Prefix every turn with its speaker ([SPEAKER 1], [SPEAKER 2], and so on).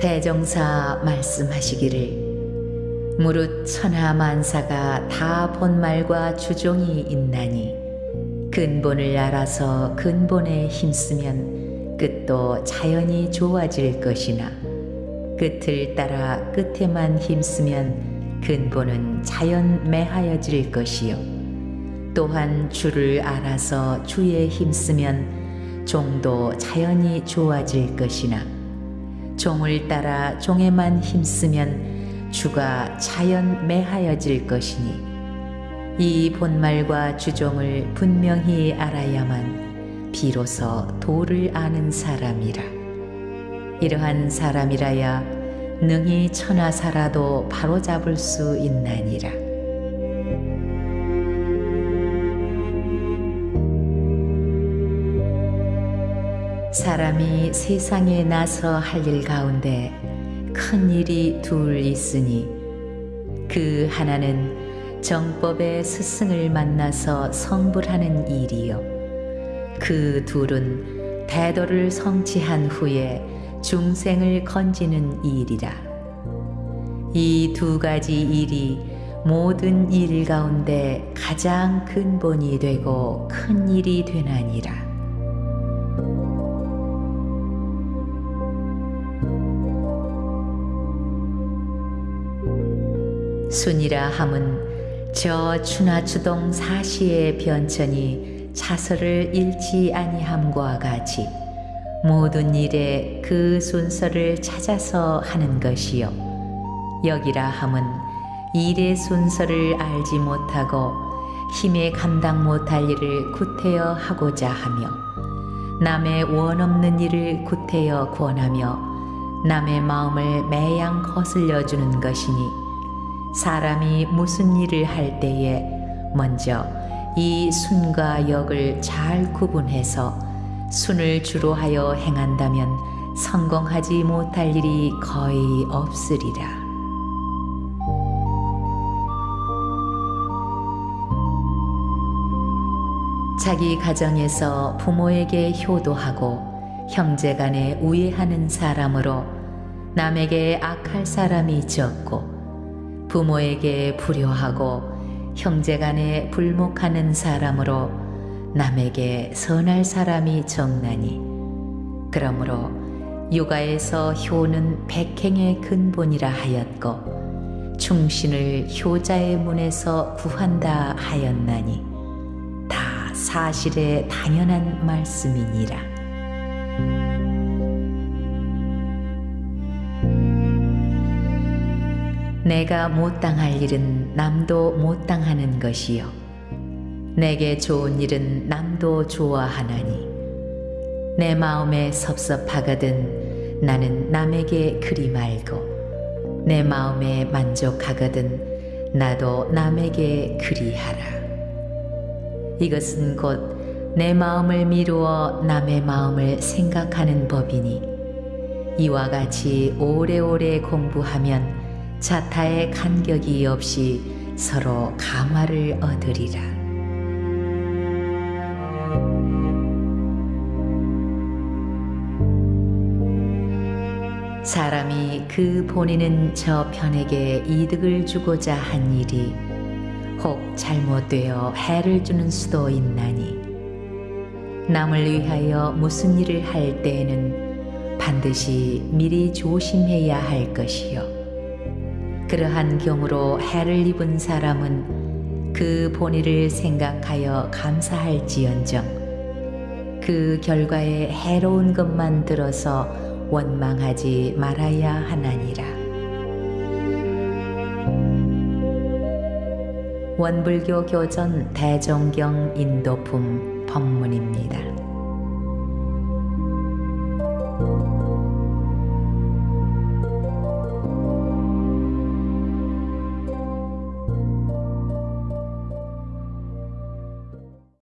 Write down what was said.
[SPEAKER 1] 대종사 말씀하시기를. 무릇 천하 만사가 다 본말과 주종이 있나니 근본을 알아서 근본에 힘쓰면 끝도 자연히 좋아질 것이나 끝을 따라 끝에만 힘쓰면 근본은 자연 매하여질 것이요. 또한 주를 알아서 주에 힘쓰면 종도 자연히 좋아질 것이나 종을 따라 종에만 힘쓰면 주가 자연 매하여질 것이니 이 본말과 주종을 분명히 알아야만 비로소 도를 아는 사람이라. 이러한 사람이라야 능히 천하사라도 바로잡을 수 있나니라 사람이 세상에 나서 할 일 가운데 큰 일이 둘 있으니 그 하나는 정법의 스승을 만나서 성불하는 일이요 그 둘은 대도를 성취한 후에 중생을 건지는 일이라 이 두 가지 일이 모든 일 가운데 가장 근본이 되고 큰 일이 되나니라. 순이라 함은 저 추나추동 사시의 변천이 차서를 잃지 아니함과 같이 모든 일에 그 순서를 찾아서 하는 것이요. 여기라 함은 일의 순서를 알지 못하고 힘에 감당 못할 일을 구태여 하고자 하며 남의 원 없는 일을 구태여 권하며 남의 마음을 매양 거슬려 주는 것이니 사람이 무슨 일을 할 때에 먼저 이 순과 역을 잘 구분해서 순을 주로 하여 행한다면 성공하지 못할 일이 거의 없으리라. 자기 가정에서 부모에게 효도하고 형제 간에 우애하는 사람으로 남에게 악할 사람이 적고 부모에게 불효하고 형제간에 불목하는 사람으로 남에게 선할 사람이 적나니 그러므로 육아에서 효는 백행의 근본이라 하였고 충신을 효자의 문에서 구한다 하였나니 다 사실에 당연한 말씀이니라. 내가 못 당할 일은 남도 못 당하는 것이요. 내게 좋은 일은 남도 좋아하나니. 내 마음에 섭섭하거든 나는 남에게 그리 말고 내 마음에 만족하거든 나도 남에게 그리하라. 이것은 곧 내 마음을 미루어 남의 마음을 생각하는 법이니 이와 같이 오래오래 공부하면 자타의 간격이 없이 서로 감화를 얻으리라. 사람이 그 본인은 저 편에게 이득을 주고자 한 일이 혹 잘못되어 해를 주는 수도 있나니 남을 위하여 무슨 일을 할 때에는 반드시 미리 조심해야 할 것이요. 그러한 경우로 해를 입은 사람은 그 본의를 생각하여 감사할지언정 그 결과에 해로운 것만 들어서 원망하지 말아야 하나니라. 원불교 교전 대종경 인도품 법문입니다.